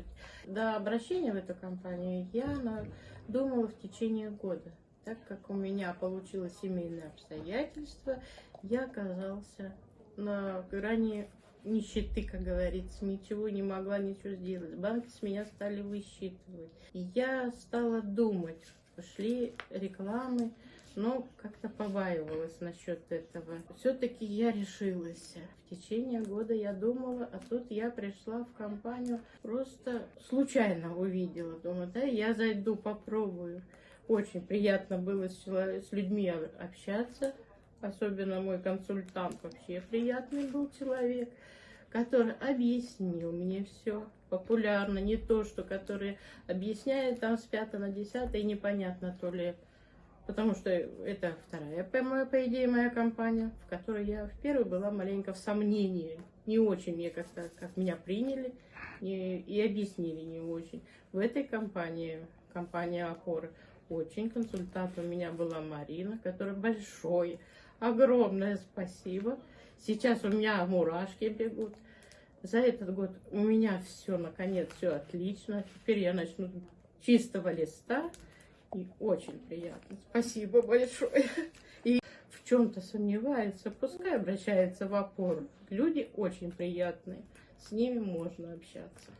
работать. До обращения в эту компанию я думала в течение года. Так как у меня получилось семейное обстоятельство, я оказался на грани нищеты, как говорится, ничего не могла ничего сделать. Банки с меня стали высчитывать. Я стала думать, пошли рекламы, но как-то побаивалась насчет этого. Все-таки я решилась. В течение года я думала, а тут я пришла в компанию, просто случайно увидела. Думаю, да, я зайду, попробую. Очень приятно было с, людьми общаться. Особенно мой консультант вообще приятный был человек, который объяснил мне все популярно, не то, что который объясняет там с пятого на десятое, и непонятно то ли Потому что это вторая, по, идее, моя компания, в которой я в первой была маленько в сомнении. Не очень мне как-то, как меня приняли и, и объяснили не очень. В этой компании, компания опоры, очень консультант у меня была Марина, которая большое, огромное спасибо. Сейчас у меня мурашки бегут. За этот год у меня все, наконец, все отлично. Теперь я начну чистого листа. И очень приятно. Спасибо большое. И в чем-то сомневается, пускай обращается в опору. Люди очень приятные. С ними можно общаться.